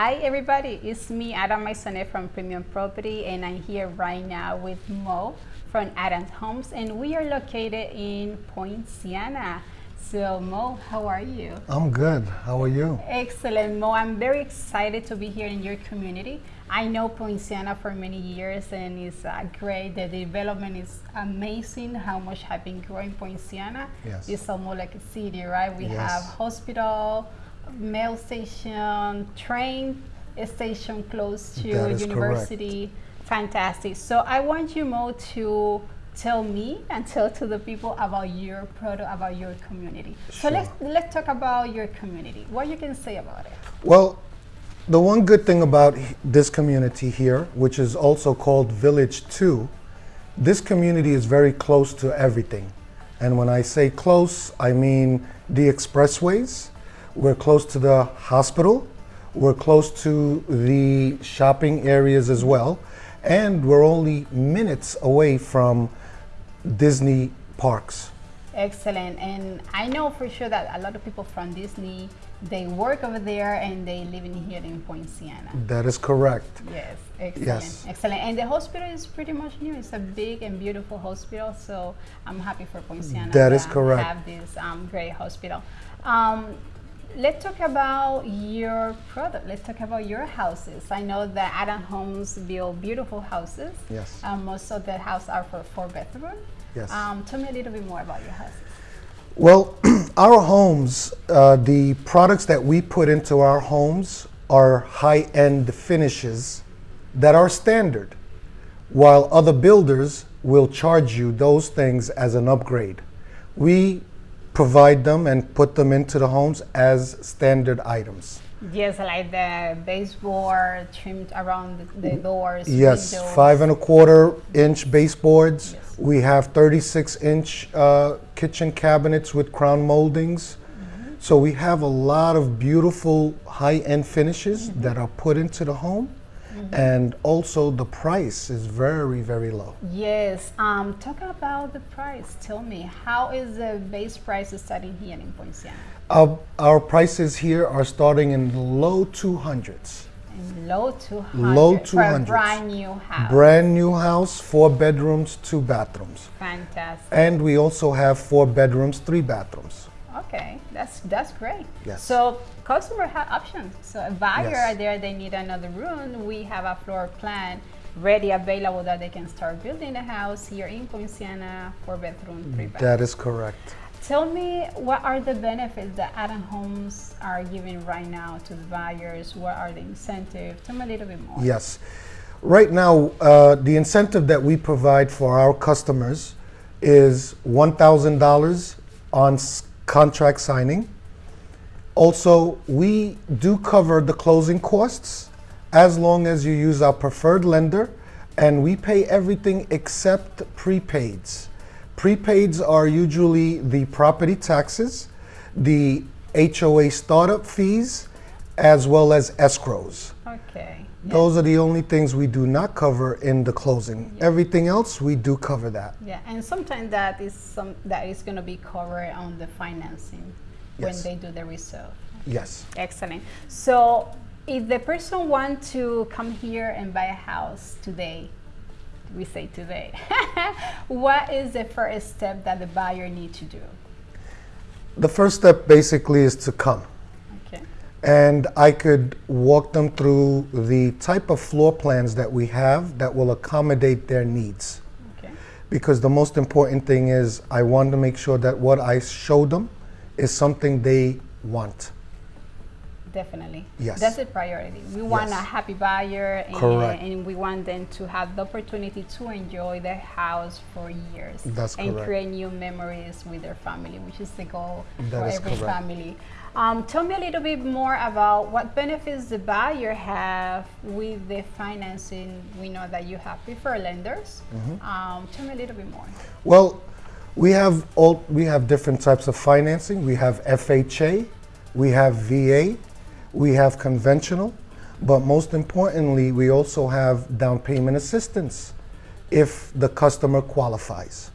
Hi everybody, it's me Adam Maisone from Premium Property and I'm here right now with Mo from Adams Homes and we are located in Poinciana. So Mo, how are you? I'm good. How are you? Excellent, Mo. I'm very excited to be here in your community. I know Poinciana for many years and it's uh, great. The development is amazing. How much have been growing Poinciana. Yes. It's almost like a city, right? We Yes. have hospital, mail station, train station close to university. Fantastic. So I want you, Mo, to tell me and tell to the people about your product, about your community. Sure. So let's let's talk about your community. What you can say about it? Well, the one good thing about this community here, which is also called Village 2, this community is very close to everything. And when I say close, I mean the expressways, we're close to the hospital, we're close to the shopping areas as well, and we're only minutes away from Disney parks. Excellent. And I know for sure that a lot of people from Disney they work over there and they live in here in Poinciana. That is correct. Yes, excellent. Yes. Excellent. And the hospital is pretty much new. It's a big and beautiful hospital, so I'm happy for Poinciana. That is to correct. Have this um, great hospital. Um, let's talk about your product. Let's talk about your houses. I know that Adam Homes build beautiful houses. Yes. Um, most of the houses are for four bedroom. Yes. Um, tell me a little bit more about your houses. Well, our homes, uh, the products that we put into our homes are high end finishes that are standard, while other builders will charge you those things as an upgrade. We provide them and put them into the homes as standard items. Yes, like the baseboard trimmed around the, the doors. Yes, windows. five and a quarter inch baseboards. Yes. We have 36 inch uh, kitchen cabinets with crown moldings. Mm-hmm. So we have a lot of beautiful high end finishes Mm-hmm. that are put into the home. And also the price is very, very low. Yes. Um, talk about the price. Tell me, how is the base price starting here in Poinciana? Our, our prices here are starting in the low 200s. In low 200. Low For a brand new house. Brand new house, four bedrooms, two bathrooms. Fantastic. And we also have four bedrooms, three bathrooms. Okay, that's that's great. Yes. So customer have options. So a buyer Yes. out there, they need another room. We have a floor plan ready available that they can start building a house here in Poinciana, four bedroom, three bath. That is correct. Tell me what are the benefits that Adam Homes are giving right now to the buyers? What are the incentives? Tell me a little bit more. Yes. Right now, uh, the incentive that we provide for our customers is $1,000 on contract signing. Also, we do cover the closing costs as long as you use our preferred lender, and we pay everything except prepaids. Prepaids are usually the property taxes, the HOA startup fees, as well as escrows. Okay. Those are the only things we do not cover in the closing. Everything else, we do cover that. Yeah, and sometimes that is some that is going to be covered on the financing when they do the reserve. Yes. Excellent. So, if the person want to come here and buy a house today, we say today, what is the first step that the buyer need to do? The first step basically is to come. And I could walk them through the type of floor plans that we have that will accommodate their needs. Okay. Because the most important thing is I want to make sure that what I show them is something they want. Definitely. Yes. That's a priority. We want Yes. a happy buyer and, and we want them to have the opportunity to enjoy their house for years That's and correct. create new memories with their family, which is the goal That for every correct. family. Um, tell me a little bit more about what benefits the buyer have with the financing. We know that you have preferred lenders. Mm-hmm. Um, tell me a little bit more. Well, we have all we have different types of financing. We have FHA, we have VA, we have conventional, but most importantly, we also have down payment assistance if the customer qualifies,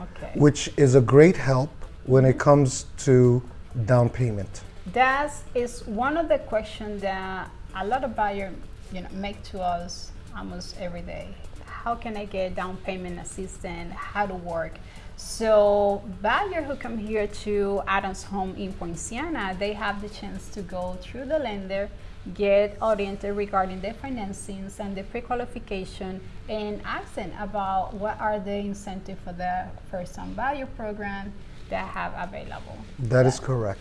Okay. which is a great help when it comes to down payment. That is one of the questions that a lot of buyers, you know, make to us almost every day. How can I get down payment assistance? How to work? So buyers who come here to Adams Home in Poinciana, they have the chance to go through the lender, get oriented regarding the financings and the pre-qualification and ask them about what are the incentives for the first-time buyer program that have available. That is correct.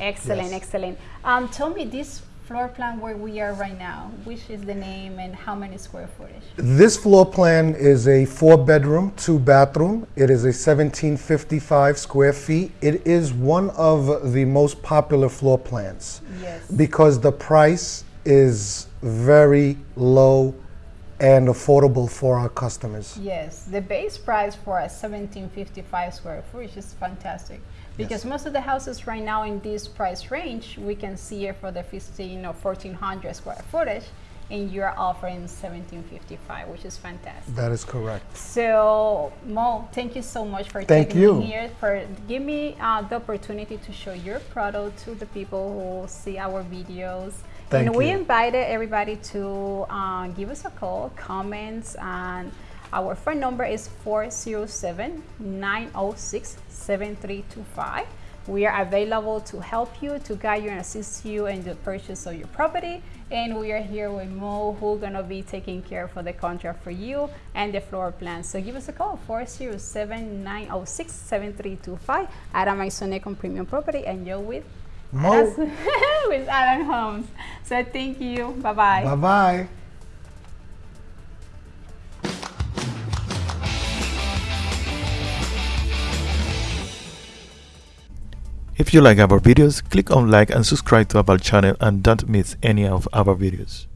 Excellent, Yes. excellent. Um, tell me this floor plan where we are right now, which is the name and how many square footage? This floor plan is a four bedroom, two bathroom. It is a 1755 square feet. It is one of the most popular floor plans Yes. because the price is very low and affordable for our customers. Yes, the base price for a 1755 square footage is fantastic because Yes. most of the houses right now in this price range we can see it for the 15 or 1400 square footage and you're offering 1755 which is fantastic. That is correct. So Mo, thank you so much for Thank taking you. me here for give me uh, the opportunity to show your product to the people who see our videos. Thank and we invited everybody to uh, give us a call, comments, and our phone number is 407-906-7325. We are available to help you, to guide you and assist you in the purchase of your property. And we are here with Mo, who's gonna be taking care for the contract for you and the floor plan. So give us a call, 407-906-7325. Adam Isonec on Premium Property and you're with Mo. With Adam Homes. So thank you. Bye Bye-bye. Bye If you like our videos, click on like and subscribe to our channel and don't miss any of our videos.